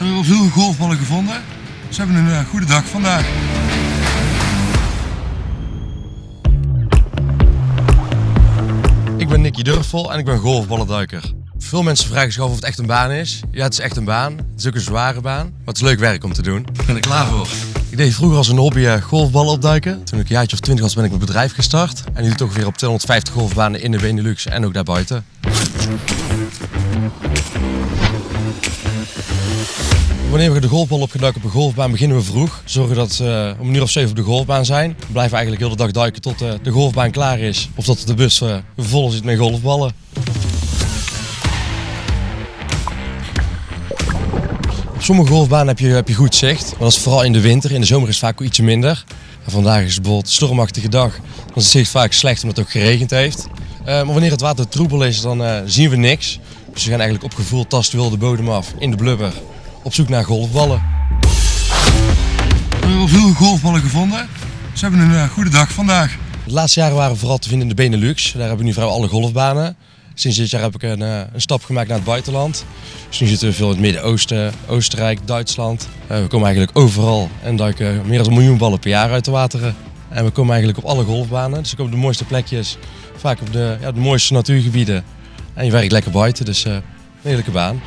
We hebben veel golfballen gevonden. Dus we hebben een eh, goede dag vandaag. Ik ben Nicky Durfvol en ik ben golfballenduiker. Veel mensen vragen zich af of het echt een baan is. Ja, het is echt een baan. Het is ook een zware baan, maar het is leuk werk om te doen. Ik ben er klaar voor. Ik deed vroeger als een hobby eh, golfballen opduiken. Toen ik een jaartje of twintig was ben ik mijn bedrijf gestart. En nu toch weer op 250 golfbanen in de Benelux en ook daarbuiten. Wanneer we de golfbal op gaan duiken op een golfbaan beginnen we vroeg. Zorgen dat we om een uur of zeven op de golfbaan zijn. We blijven eigenlijk heel de dag duiken tot eh, de golfbaan klaar is. Of dat de bus eh, vol zit met golfballen. Op sommige golfbanen heb je, heb je goed zicht. Maar dat is vooral in de winter. In de zomer is het vaak ietsje minder. Vandaag is het bijvoorbeeld een stormachtige dag. Dan is het zicht vaak slecht omdat het ook geregend heeft. Eh, maar wanneer het water troebel is, dan zien we niks. Dus we gaan eigenlijk op gevoel tasten wel de bodem af in de blubber. Op zoek naar golfballen. We hebben veel golfballen gevonden. We hebben een eh, goede dag vandaag. De laatste jaren waren we vooral te vinden in de Benelux. Daar hebben we nu vrijwel alle golfbanen. Sinds dit jaar heb ik een, eh, een stap gemaakt naar het buitenland. Dus nu zitten we veel in het Midden-Oosten, Oostenrijk, Duitsland. Eh, we komen eigenlijk overal en duiken meer dan een miljoen ballen per jaar uit de wateren. En we komen eigenlijk op alle golfbanen. Dus we komen op de mooiste plekjes, vaak op de, ja, de mooiste natuurgebieden. En je werkt lekker buiten, dus een heerlijke baan.